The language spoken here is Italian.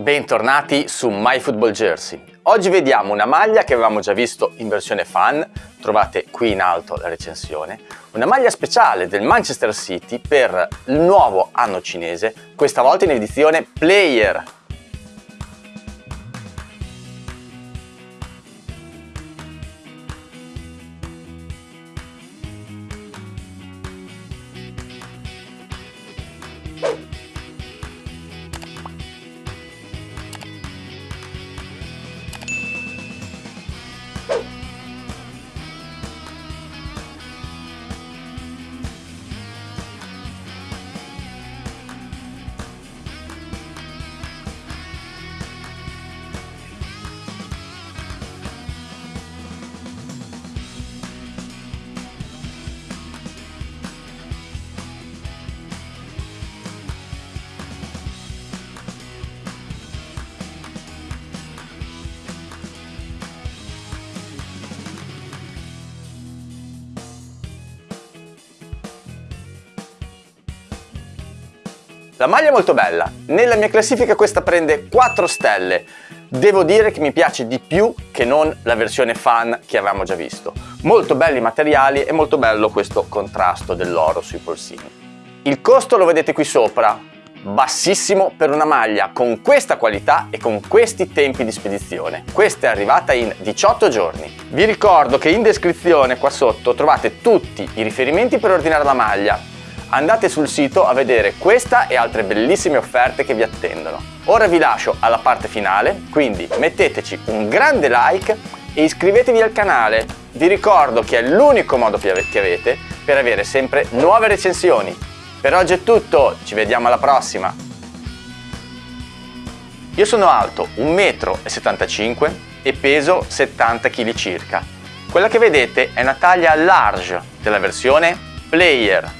Bentornati su My Football Jersey. Oggi vediamo una maglia che avevamo già visto in versione fan, trovate qui in alto la recensione, una maglia speciale del Manchester City per il nuovo anno cinese, questa volta in edizione Player La maglia è molto bella, nella mia classifica questa prende 4 stelle. Devo dire che mi piace di più che non la versione fan che avevamo già visto. Molto belli i materiali e molto bello questo contrasto dell'oro sui polsini. Il costo lo vedete qui sopra, bassissimo per una maglia con questa qualità e con questi tempi di spedizione. Questa è arrivata in 18 giorni. Vi ricordo che in descrizione qua sotto trovate tutti i riferimenti per ordinare la maglia, andate sul sito a vedere questa e altre bellissime offerte che vi attendono. Ora vi lascio alla parte finale, quindi metteteci un grande like e iscrivetevi al canale. Vi ricordo che è l'unico modo che avete per avere sempre nuove recensioni. Per oggi è tutto, ci vediamo alla prossima! Io sono alto 1,75 m e peso 70 kg circa. Quella che vedete è una taglia large della versione Player